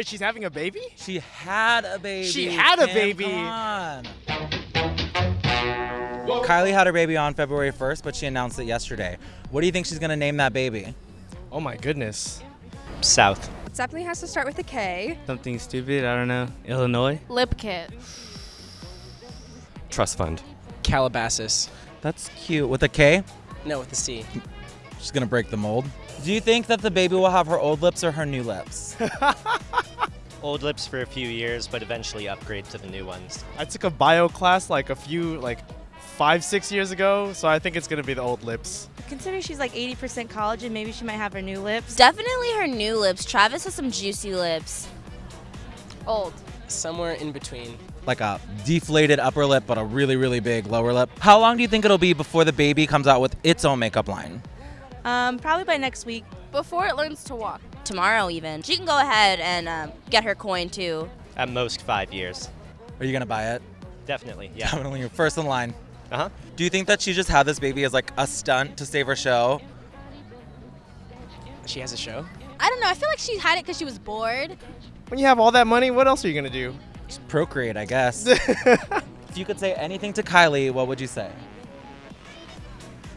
Wait, she's having a baby? She had a baby. She had a Kim, baby. Come on. Kylie had her baby on February 1st, but she announced it yesterday. What do you think she's gonna name that baby? Oh my goodness. South. It definitely has to start with a K. Something stupid, I don't know. Illinois? Lip kit. Trust fund. Calabasas. That's cute. With a K? No, with a C. She's gonna break the mold. Do you think that the baby will have her old lips or her new lips? Old lips for a few years, but eventually upgrade to the new ones. I took a bio class like a few, like five, six years ago, so I think it's gonna be the old lips. Considering she's like 80% collagen, maybe she might have her new lips. Definitely her new lips. Travis has some juicy lips. Old. Somewhere in between. like a deflated upper lip, but a really, really big lower lip. How long do you think it'll be before the baby comes out with its own makeup line? Um, probably by next week. Before it learns to walk. Tomorrow, even. She can go ahead and um, get her coin, too. At most five years. Are you gonna buy it? Definitely, yeah. Definitely, you're first in line. Uh huh. Do you think that she just had this baby as like a stunt to save her show? She has a show. I don't know. I feel like she had it because she was bored. When you have all that money, what else are you gonna do? Just procreate, I guess. if you could say anything to Kylie, what would you say?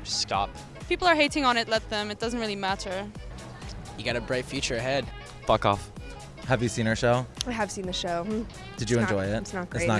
Stop. If people are hating on it, let them. It doesn't really matter. You got a bright future ahead. Fuck off. Have you seen her show? I have seen the show. Did you It's not- enjoy it? it's not It's not